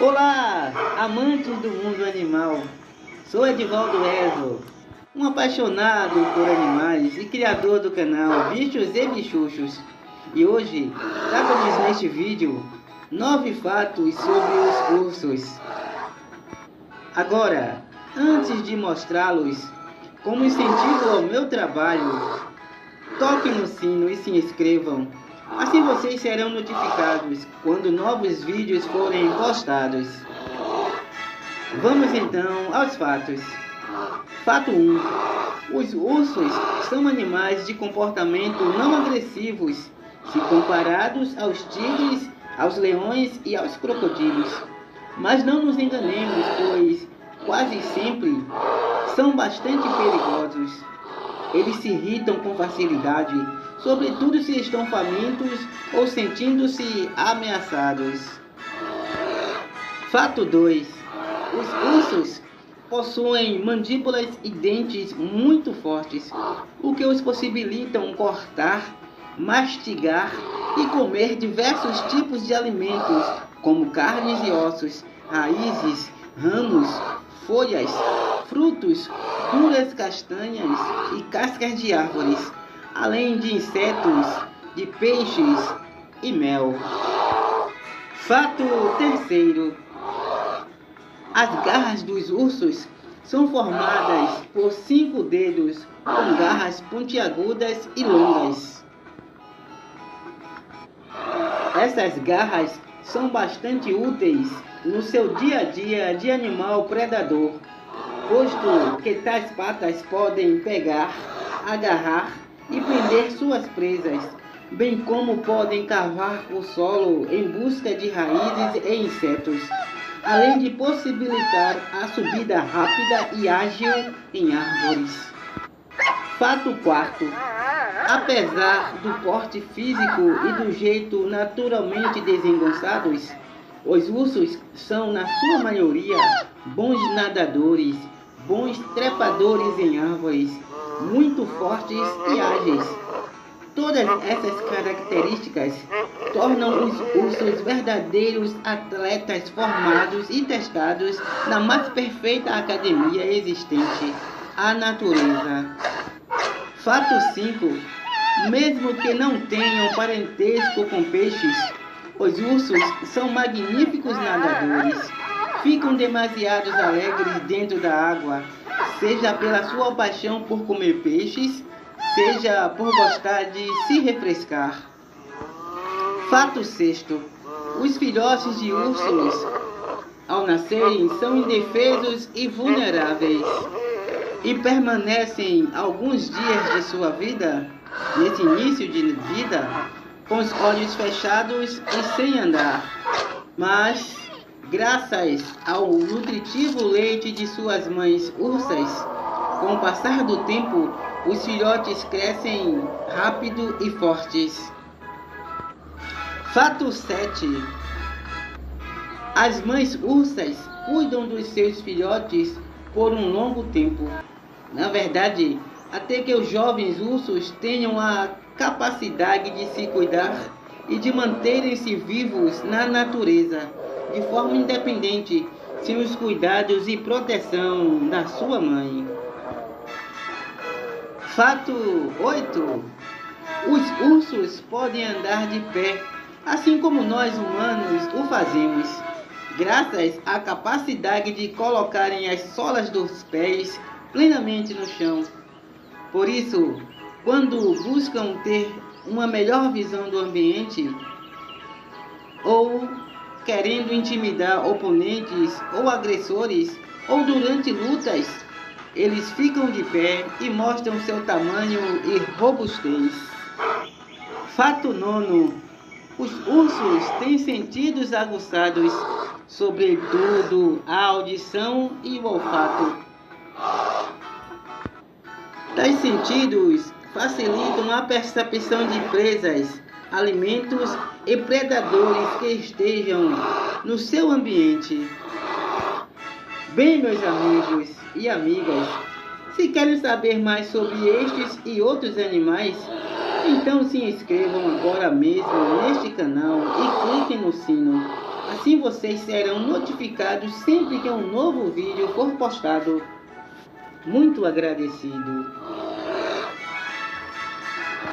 Olá, amantes do mundo animal. Sou Edivaldo Ezo, um apaixonado por animais e criador do canal Bichos e Bichuchos. E hoje trago-lhes neste vídeo nove fatos sobre os ursos. Agora, antes de mostrá-los, como incentivo ao meu trabalho, toquem no sino e se inscrevam Assim vocês serão notificados quando novos vídeos forem postados. Vamos então aos fatos. Fato 1. Os ursos são animais de comportamento não agressivos se comparados aos tigres, aos leões e aos crocodilos. Mas não nos enganemos, pois quase sempre são bastante perigosos. Eles se irritam com facilidade sobretudo se estão famintos ou sentindo-se ameaçados. Fato 2. Os ursos possuem mandíbulas e dentes muito fortes, o que os possibilitam cortar, mastigar e comer diversos tipos de alimentos, como carnes e ossos, raízes, ramos, folhas, frutos, duras castanhas e cascas de árvores além de insetos, de peixes e mel. Fato terceiro: as garras dos ursos são formadas por cinco dedos com garras pontiagudas e longas. Essas garras são bastante úteis no seu dia a dia de animal predador, posto que tais patas podem pegar, agarrar e prender suas presas, bem como podem cavar o solo em busca de raízes e insetos, além de possibilitar a subida rápida e ágil em árvores. Fato quarto. Apesar do porte físico e do jeito naturalmente desengonçados, os ursos são, na sua maioria, bons nadadores, bons trepadores em árvores muito fortes e ágeis. Todas essas características tornam os ursos verdadeiros atletas formados e testados na mais perfeita academia existente, a natureza. Fato 5. Mesmo que não tenham parentesco com peixes, os ursos são magníficos nadadores. Ficam demasiados alegres dentro da água seja pela sua paixão por comer peixes, seja por gostar de se refrescar. Fato sexto: os filhotes de ursos, ao nascerem, são indefesos e vulneráveis e permanecem alguns dias de sua vida, nesse início de vida, com os olhos fechados e sem andar. Mas Graças ao nutritivo leite de suas mães ursas, com o passar do tempo, os filhotes crescem rápido e fortes. Fato 7. As mães ursas cuidam dos seus filhotes por um longo tempo. Na verdade, até que os jovens ursos tenham a capacidade de se cuidar e de manterem-se vivos na natureza de forma independente, sem os cuidados e proteção da sua mãe. Fato 8. Os ursos podem andar de pé, assim como nós humanos o fazemos, graças à capacidade de colocarem as solas dos pés plenamente no chão. Por isso, quando buscam ter uma melhor visão do ambiente ou querendo intimidar oponentes ou agressores, ou durante lutas, eles ficam de pé e mostram seu tamanho e robustez. Fato nono: os ursos têm sentidos aguçados, sobretudo a audição e o olfato. Tais sentidos facilitam a percepção de presas, alimentos e predadores que estejam no seu ambiente. Bem, meus amigos e amigas, se querem saber mais sobre estes e outros animais, então se inscrevam agora mesmo neste canal e cliquem no sino. assim vocês serão notificados sempre que um novo vídeo for postado. Muito agradecido.